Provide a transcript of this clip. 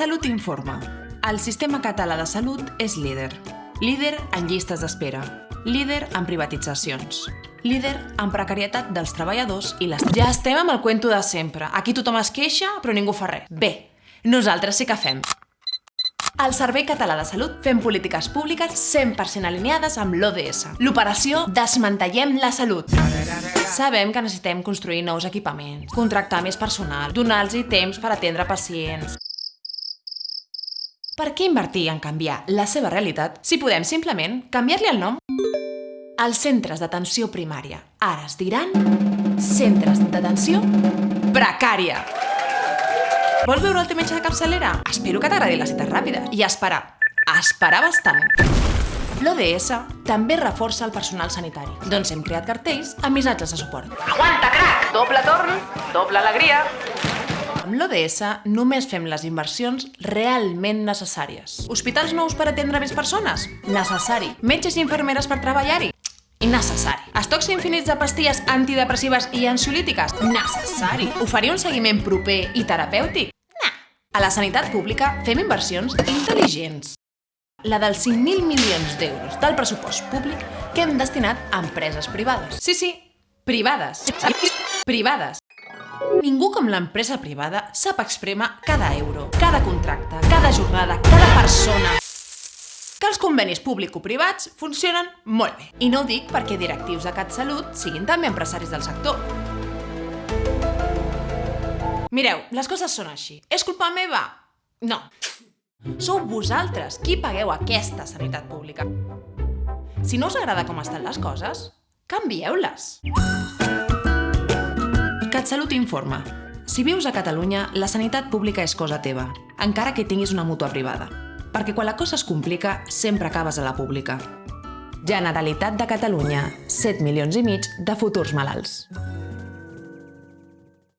CatSalut informa. El sistema català de salut és líder. Líder en llistes d'espera. Líder en privatitzacions. Líder en precarietat dels treballadors i les... Ja estem amb el cuento de sempre. Aquí tothom es queixa, però ningú fa res. Bé, nosaltres sí que fem. Al Servei Català de Salut fem polítiques públiques 100% alineades amb l'ODS. L'operació Desmantellem la Salut. Sabem que necessitem construir nous equipaments, contractar més personal, donar-los temps per atendre pacients. Per què invertir en canviar la seva realitat si podem simplement canviar-li el nom? Els centres d'atenció primària ara es diran centres d'atenció precària. Vols veure el teu metge de capçalera? Espero que t'agradi la cita ràpida. I esperar. Esperar bastant. L'ODS també reforça el personal sanitari. Doncs hem creat cartells amb missatges de suport. Aguanta, crac! Doble torn, doble alegria. Amb l'ODS només fem les inversions realment necessàries. Hospitals nous per atendre més persones? Necessari. Metges i infermeres per treballar-hi? Innecessari. Estocs infinits de pastilles antidepressives i ansiolítiques? Necessari. Oferir un seguiment proper i terapèutic? A la sanitat pública fem inversions intel·ligents. La dels 5.000 milions d'euros del pressupost públic que hem destinat a empreses privades. Sí, sí, privades. Privades. Ningú com l'empresa privada sap exprema cada euro, cada contracte, cada jornada, cada persona. Que els convenis público-privats funcionen molt bé. I no ho dic perquè directius de CatSalut siguin també empresaris del sector. Mireu, les coses són així. És culpa meva? No. Sou vosaltres qui pagueu aquesta sanitat pública. Si no us agrada com estan les coses, canvieu-les. CatSalut informa. Si vius a Catalunya, la sanitat pública és cosa teva, encara que tinguis una mútua privada. Perquè quan la cosa es complica, sempre acabes a la pública. Generalitat de Catalunya, 7 milions i mig de futurs malalts.